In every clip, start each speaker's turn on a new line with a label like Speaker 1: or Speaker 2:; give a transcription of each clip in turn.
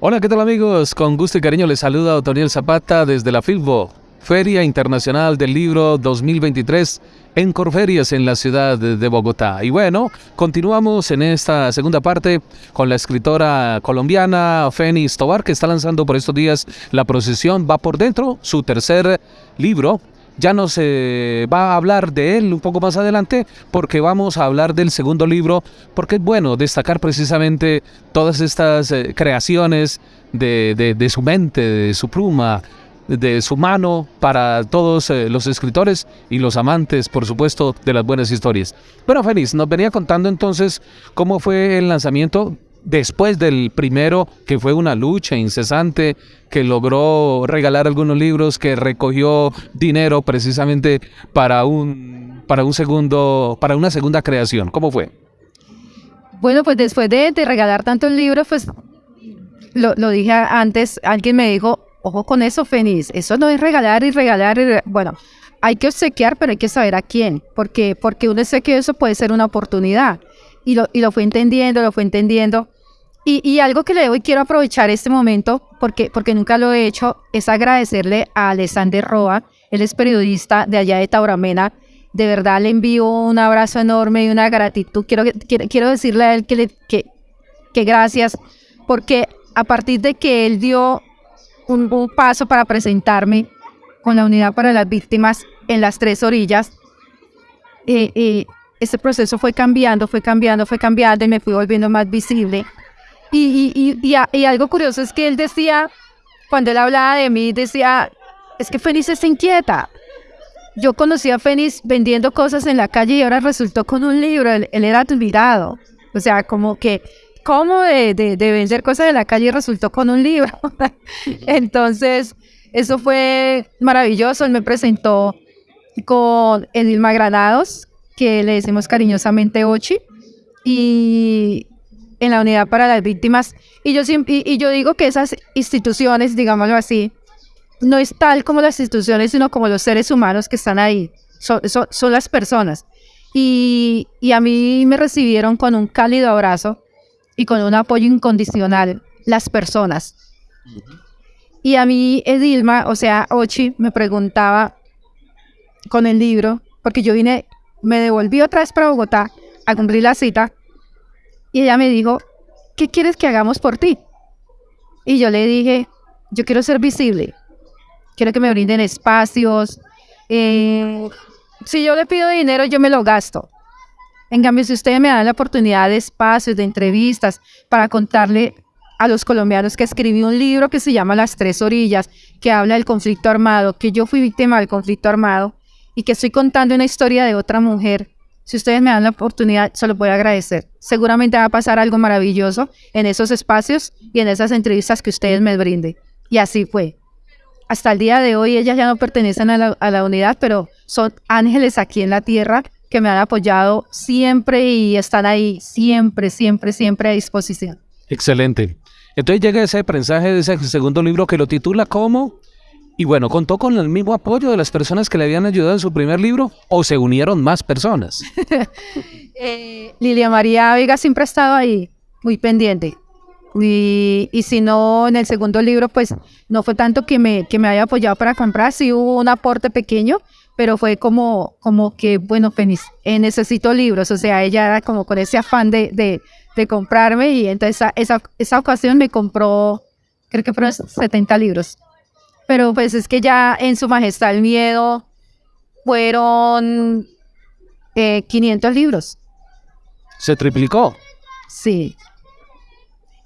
Speaker 1: Hola, ¿qué tal amigos? Con gusto y cariño les saluda Otoniel Zapata desde la FILBO, Feria Internacional del Libro 2023 en Corferias en la ciudad de Bogotá. Y bueno, continuamos en esta segunda parte con la escritora colombiana Fénix Tobar que está lanzando por estos días La procesión va por dentro, su tercer libro ya no se va a hablar de él un poco más adelante porque vamos a hablar del segundo libro, porque es bueno destacar precisamente todas estas eh, creaciones de, su mente, de su pluma, de su mano para todos eh, los escritores y los amantes, por supuesto, de las buenas historias. Bueno, Félix, nos venía contando entonces cómo fue el lanzamiento después del primero, que fue una lucha incesante, que logró regalar algunos libros, que recogió dinero precisamente para un, para un segundo, para una segunda creación. ¿Cómo fue?
Speaker 2: Bueno, pues después de, regalar tantos libros, pues lo, lo, dije antes, alguien me dijo, ojo con eso, Fénix, eso no es regalar y regalar, y bueno, hay que obsequiar, pero hay que saber a quién, porque, porque un obsequio eso puede ser una oportunidad. Y lo, y lo fue entendiendo, lo fue entendiendo. Y, algo que le debo y quiero aprovechar este momento, porque, porque nunca lo he hecho, es agradecerle a Alexander Roa, él es periodista de allá de Tauramena. De verdad le envío un abrazo enorme y una gratitud. Quiero, quiero, quiero decirle a él que, le, que, que gracias, porque a partir de que él dio un, paso para presentarme con la unidad para las víctimas en las tres orillas, eh, eh, este proceso fue cambiando, fue cambiando, fue cambiando y me fui volviendo más visible. Y, y, y, algo curioso es que él decía, cuando él hablaba de mí, decía, es que Fénix está inquieta. Yo conocí a Fénix vendiendo cosas en la calle y ahora resultó con un libro, él, era admirado. O sea, como que, ¿cómo de, de, vender cosas en la calle resultó con un libro? Entonces, eso fue maravilloso. Él me presentó con Edilma Granados, que le decimos cariñosamente Ochi. Y, en la unidad para las víctimas. Y yo, y, digo que esas instituciones, digámoslo así, no es tal como las instituciones, sino como los seres humanos que están ahí. Son, las personas. Y, y, a mí me recibieron con un cálido abrazo y con un apoyo incondicional las personas. Y a mí Edilma, o sea, Ochi, me preguntaba con el libro, porque yo vine, me devolví otra vez para Bogotá a cumplir la cita y ella me dijo, ¿qué quieres que hagamos por ti? Y yo le dije, yo quiero ser visible, quiero que me brinden espacios. Eh, si yo le pido dinero, yo me lo gasto. En cambio, si ustedes me dan la oportunidad de espacios, de entrevistas, para contarle a los colombianos que escribí un libro que se llama Las Tres Orillas, que habla del conflicto armado, que yo fui víctima del conflicto armado y que estoy contando una historia de otra mujer si ustedes me dan la oportunidad, se lo voy a agradecer. Seguramente va a pasar algo maravilloso en esos espacios y en esas entrevistas que ustedes me brinden. Y así fue. Hasta el día de hoy ellas ya no pertenecen a la, unidad, pero son ángeles aquí en la tierra que me han apoyado siempre y están ahí siempre, siempre, siempre a disposición.
Speaker 1: Excelente. Entonces llega ese mensaje de ese segundo libro que lo titula como y bueno, ¿contó con el mismo apoyo de las personas que le habían ayudado en su primer libro o se unieron más personas?
Speaker 2: eh, Lilia María Vega siempre ha estado ahí, muy pendiente. Y, y, si no, en el segundo libro, pues no fue tanto que me, que me haya apoyado para comprar, sí hubo un aporte pequeño, pero fue como, como que, bueno, eh, necesito libros, o sea, ella era como con ese afán de, de, de comprarme y entonces esa, esa, esa ocasión me compró, creo que fueron 70 libros pero pues es que ya en su majestad el miedo fueron 500 eh, libros.
Speaker 1: ¿Se triplicó?
Speaker 2: Sí.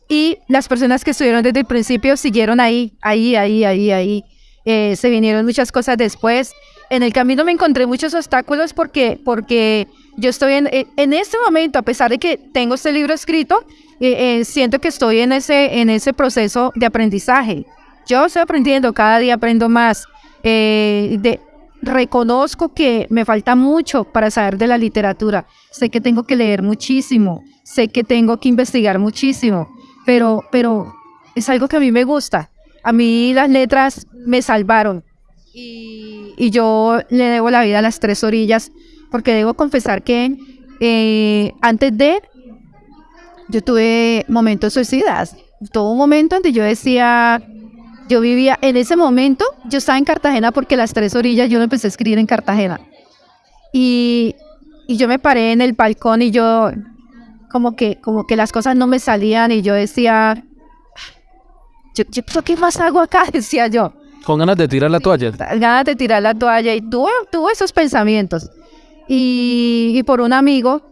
Speaker 2: Y las personas que estuvieron desde el principio siguieron ahí, ahí, ahí, ahí, ahí. Eh, se vinieron muchas cosas después. En el camino me encontré muchos obstáculos porque, porque yo estoy en, en este momento, a pesar de que tengo este libro escrito, eh, siento que estoy en ese, en ese proceso de aprendizaje. Yo estoy aprendiendo, cada día aprendo más. Eh, de, reconozco que me falta mucho para saber de la literatura. Sé que tengo que leer muchísimo, sé que tengo que investigar muchísimo, pero, pero es algo que a mí me gusta. A mí las letras me salvaron y, yo le debo la vida a las tres orillas porque debo confesar que eh, antes de yo tuve momentos suicidas. Todo un momento donde yo decía, yo vivía en ese momento, yo estaba en Cartagena porque las tres orillas yo lo empecé a escribir en Cartagena. Y, yo me paré en el balcón y yo como que, como que las cosas no me salían y yo decía, yo, yo, ¿qué más hago acá? Decía yo.
Speaker 1: Con ganas de tirar la toalla.
Speaker 2: Ganas de tirar la toalla y tuve, tuve esos pensamientos. Y, y por un amigo,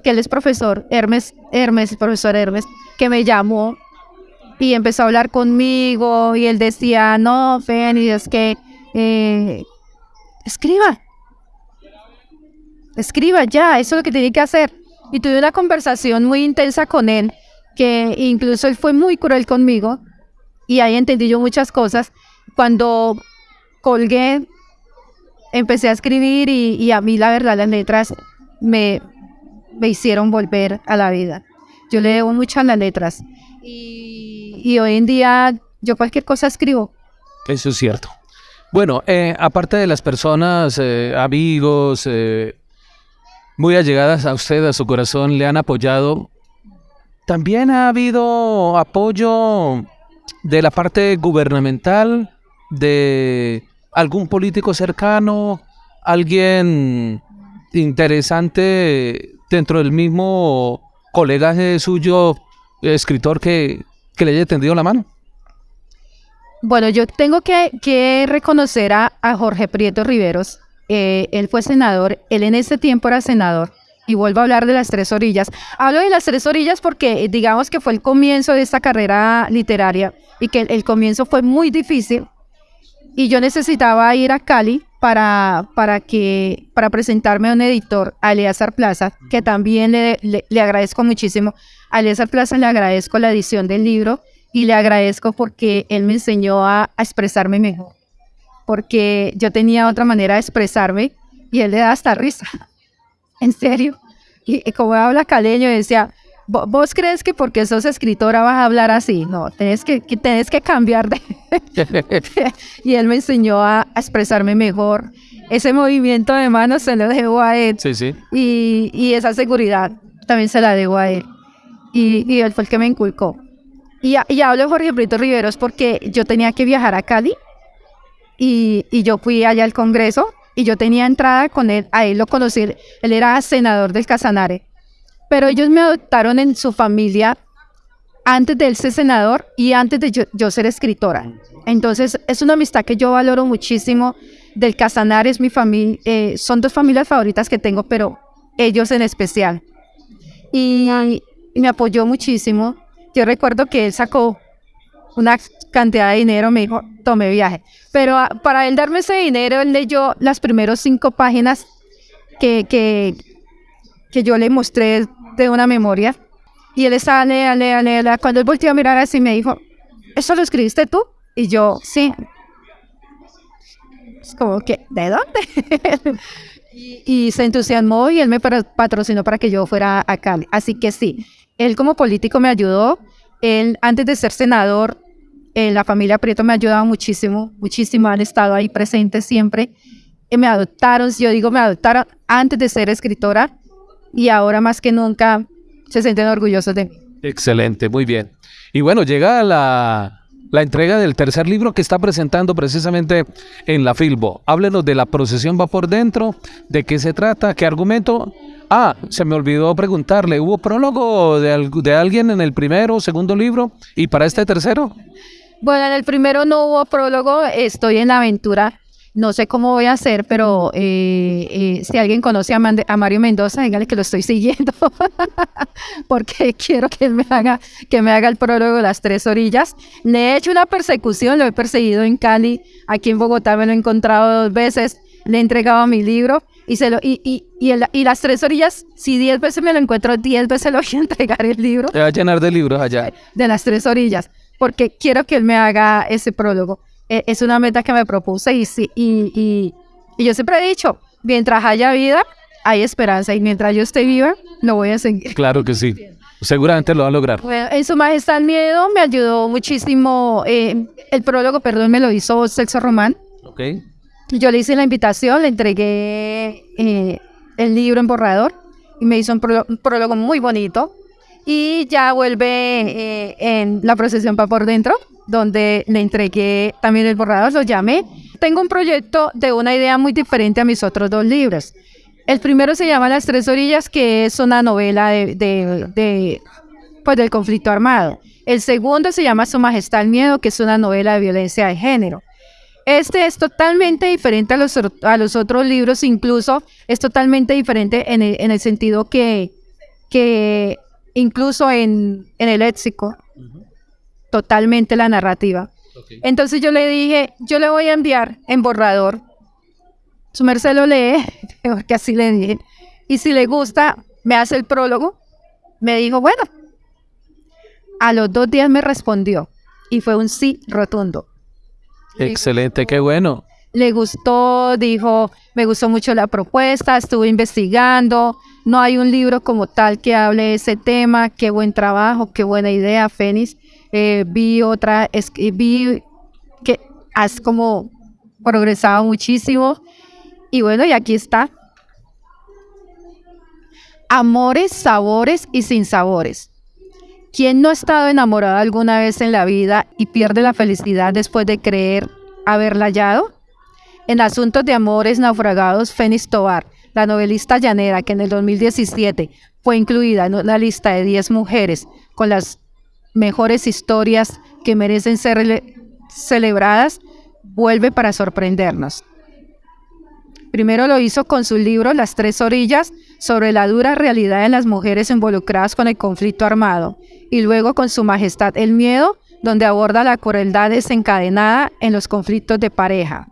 Speaker 2: que él es profesor, Hermes, Hermes, profesor Hermes, que me llamó y empezó a hablar conmigo y él decía, no, Fénix, es que eh, escriba, escriba ya, eso es lo que tiene que hacer. Y tuve una conversación muy intensa con él, que incluso él fue muy cruel conmigo y ahí entendí yo muchas cosas. Cuando colgué, empecé a escribir y, y a mí la verdad las letras me, me hicieron volver a la vida. Yo le debo mucho a las letras. Y, y hoy en día yo cualquier cosa escribo.
Speaker 1: Eso es cierto. Bueno, eh, aparte de las personas, eh, amigos, eh, muy allegadas a usted, a su corazón, le han apoyado, también ha habido apoyo de la parte gubernamental, de algún político cercano, alguien interesante dentro del mismo colega suyo, escritor, que, que le haya tendido la mano.
Speaker 2: Bueno, yo tengo que, que reconocer a, a, Jorge Prieto Riveros. Eh, él fue senador, él en ese tiempo era senador. Y vuelvo a hablar de las tres orillas. Hablo de las tres orillas porque digamos que fue el comienzo de esta carrera literaria y que el comienzo fue muy difícil. Y yo necesitaba ir a Cali para, para, que, para presentarme a un editor, a Eleazar Plaza, que también le, le, agradezco muchísimo. A Eleazar Plaza le agradezco la edición del libro y le agradezco porque él me enseñó a, a, expresarme mejor. Porque yo tenía otra manera de expresarme y él le da hasta risa. en serio. Y, y como habla caleño, decía, ¿Vos crees que porque sos escritora vas a hablar así? No, tenés que, que tenés que cambiar de... y él me enseñó a, a, expresarme mejor. Ese movimiento de manos se lo debo a él.
Speaker 1: Sí, sí.
Speaker 2: Y, y esa seguridad también se la debo a él. Y, y él fue el que me inculcó. Y, y hablo de Jorge Brito Riveros porque yo tenía que viajar a Cali y, y yo fui allá al Congreso y yo tenía entrada con él. A él lo conocí, él era senador del Casanare pero ellos me adoptaron en su familia antes de él ser senador y antes de yo, yo, ser escritora. Entonces es una amistad que yo valoro muchísimo. Del Casanare es mi familia, eh, son dos familias favoritas que tengo, pero ellos en especial. Y, y, me apoyó muchísimo. Yo recuerdo que él sacó una cantidad de dinero, me dijo, tome viaje. Pero a, para él darme ese dinero, él leyó las primeras cinco páginas que, que, que yo le mostré de una memoria. Y él estaba, lea, lea, lea. Cuando él volteó a mirar así, me dijo, ¿eso lo escribiste tú? Y yo, sí. Es como que, ¿de dónde? y, y, se entusiasmó y él me patrocinó para que yo fuera a Cali. Así que sí, él como político me ayudó. Él, antes de ser senador, en la familia Prieto me ha ayudado muchísimo, muchísimo. Han estado ahí presentes siempre. Y me adoptaron, yo digo, me adoptaron antes de ser escritora y ahora más que nunca se sienten orgullosos de mí.
Speaker 1: Excelente, muy bien. Y bueno, llega la, la entrega del tercer libro que está presentando precisamente en la Filbo. Háblenos de La procesión va por dentro, de qué se trata, qué argumento. Ah, se me olvidó preguntarle, ¿hubo prólogo de, de alguien en el primero o segundo libro? ¿Y para este tercero?
Speaker 2: Bueno, en el primero no hubo prólogo, estoy en la aventura no sé cómo voy a hacer, pero eh, eh, si alguien conoce a, a, Mario Mendoza, dígale que lo estoy siguiendo, porque quiero que él me haga, que me haga el prólogo de las tres orillas. Le he hecho una persecución, lo he perseguido en Cali, aquí en Bogotá me lo he encontrado dos veces, le he entregado mi libro y, se lo, y, y, y, el, y las tres orillas, si diez veces me lo encuentro, diez veces le voy a entregar el libro.
Speaker 1: Te va a llenar de libros allá.
Speaker 2: De las tres orillas, porque quiero que él me haga ese prólogo. E, es una meta que me propuse y, y, y, y, yo siempre he dicho, mientras haya vida, hay esperanza y mientras yo esté viva, lo voy a seguir.
Speaker 1: Claro que sí. seguramente lo va a lograr.
Speaker 2: Bueno, en Su Majestad Miedo me ayudó muchísimo. eh, el prólogo, perdón, me lo hizo Sexo Román.
Speaker 1: Ok.
Speaker 2: Yo le hice la invitación, le entregué eh, el libro en borrador y me hizo un, un prólogo muy bonito. Y ya vuelve eh, en la procesión para por dentro, donde le entregué también el borrador, lo llamé. Tengo un proyecto de una idea muy diferente a mis otros dos libros. El primero se llama Las Tres Orillas, que es una novela de, de- pues, del conflicto armado. El segundo se llama Su Majestad el Miedo, que es una novela de violencia de género. Este es totalmente diferente a los, a los otros libros, incluso es totalmente diferente en el, en el sentido que, que incluso en, en el léxico, totalmente la narrativa. Entonces yo le dije, yo le voy a enviar en borrador, su merced lo lee, porque así le dije, y si le gusta, me hace el prólogo. Me dijo, bueno, a los dos días me respondió y fue un sí rotundo.
Speaker 1: Excelente, qué bueno.
Speaker 2: Le gustó, dijo, me gustó mucho la propuesta, estuve investigando, no hay un libro como tal que hable de ese tema, qué buen trabajo, qué buena idea, Fénix. Eh, vi otra, vi que has como progresado muchísimo y bueno, y aquí está. Amores, sabores y sin sabores. ¿Quién no ha estado enamorado alguna vez en la vida y pierde la felicidad después de creer haberla hallado? En Asuntos de Amores Naufragados, Fénix Tobar, la novelista llanera que en el 2017 fue incluida en una lista de 10 mujeres con las mejores historias que merecen ser cele- celebradas, vuelve para sorprendernos. Primero lo hizo con su libro Las Tres Orillas sobre la dura realidad de las mujeres involucradas con el conflicto armado y luego con Su Majestad el Miedo, donde aborda la crueldad desencadenada en los conflictos de pareja.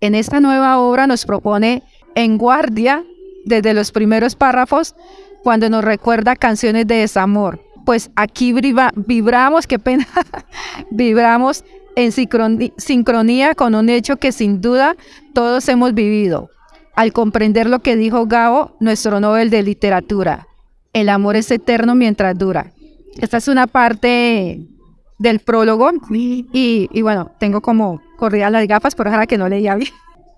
Speaker 2: En esta nueva obra nos propone En Guardia, desde los primeros párrafos, cuando nos recuerda canciones de desamor. Pues aquí vibra- vibramos, qué pena, vibramos en sincronía con un hecho que sin duda todos hemos vivido. Al comprender lo que dijo Gabo, nuestro Nobel de Literatura, el amor es eterno mientras dura. Esta es una parte del prólogo y, y bueno, tengo como corridas las gafas, por ahora que no leía bien.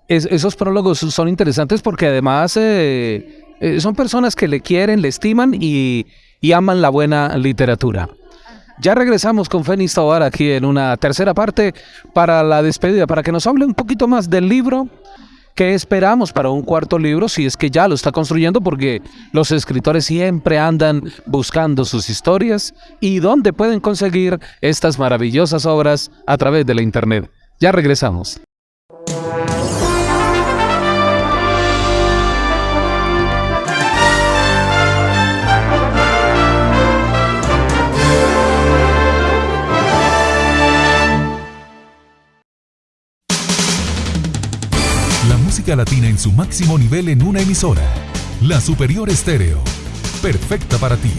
Speaker 1: Es- esos prólogos son interesantes porque además eh, eh, son personas que le quieren, le estiman y, y aman la buena literatura. Ya regresamos con Fénix Tobar aquí en una tercera parte para la despedida, para que nos hable un poquito más del libro. ¿Qué esperamos para un cuarto libro? Si es que ya lo está construyendo, porque los escritores siempre andan buscando sus historias y dónde pueden conseguir estas maravillosas obras a través de la internet. Ya regresamos.
Speaker 3: Latina en su máximo nivel en una emisora. La Superior Estéreo. Perfecta para ti.